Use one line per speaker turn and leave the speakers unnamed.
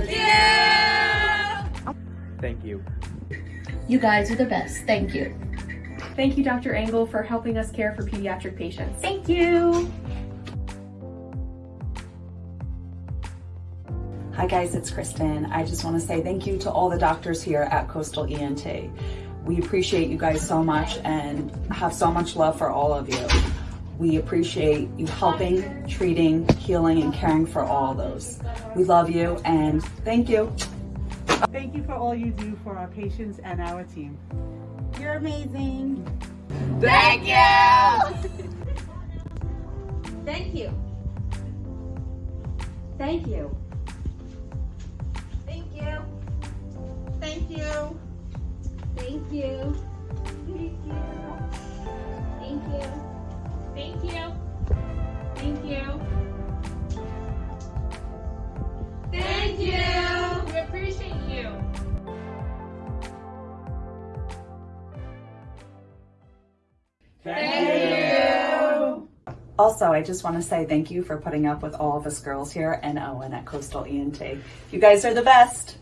Thank you. Thank you. You guys are the best. Thank you.
Thank you, Dr. Engel, for helping us care for pediatric patients.
Thank you.
Hi guys, it's Kristen. I just want to say thank you to all the doctors here at Coastal ENT. We appreciate you guys so much and have so much love for all of you. We appreciate you helping, treating, healing, and caring for all those. We love you and thank you.
Thank you for all you do for our patients and our team.
You're amazing.
Thank you.
Thank you. Thank you. Thank you. Thank you. Thank you. Thank you. You. Thank you. We appreciate you. Thank you.
Also, I just want to say thank you for putting up with all of us girls here and Owen at Coastal ENT. You guys are the best.